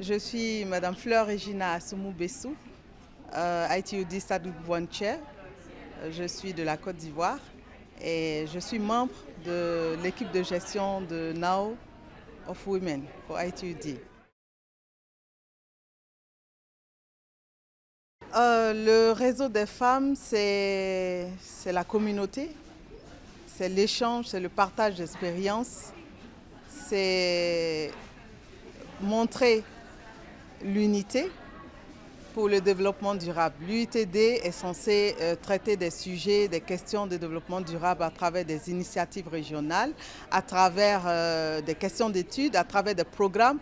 Je suis Madame Fleur Regina Assoumou Bessou, euh, ITUD Stade Chair. Je suis de la Côte d'Ivoire et je suis membre de l'équipe de gestion de Now of Women pour ITUD. Euh, le réseau des femmes, c'est la communauté, c'est l'échange, c'est le partage d'expériences, c'est montrer l'unité pour le développement durable. L'UITD est censé euh, traiter des sujets, des questions de développement durable à travers des initiatives régionales, à travers euh, des questions d'études, à travers des programmes.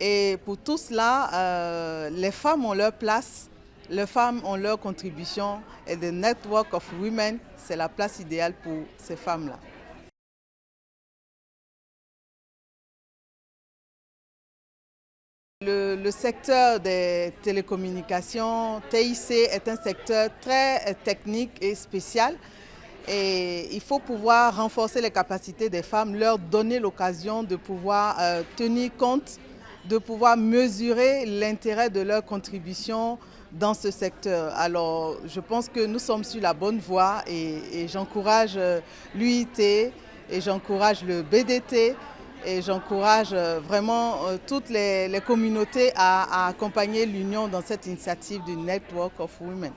Et pour tout cela, euh, les femmes ont leur place, les femmes ont leur contribution et le Network of Women, c'est la place idéale pour ces femmes-là. Le, secteur des télécommunications, TIC, est un secteur très technique et spécial. Et il faut pouvoir renforcer les capacités des femmes, leur donner l'occasion de pouvoir euh, tenir compte, de pouvoir mesurer l'intérêt de leur contribution dans ce secteur. Alors, je pense que nous sommes sur la bonne voie et j'encourage euh, l'UIT et j'encourage le BDT et j'encourage euh, vraiment euh, toutes les, communautés à accompagner l'Union dans cette initiative du Network of Women.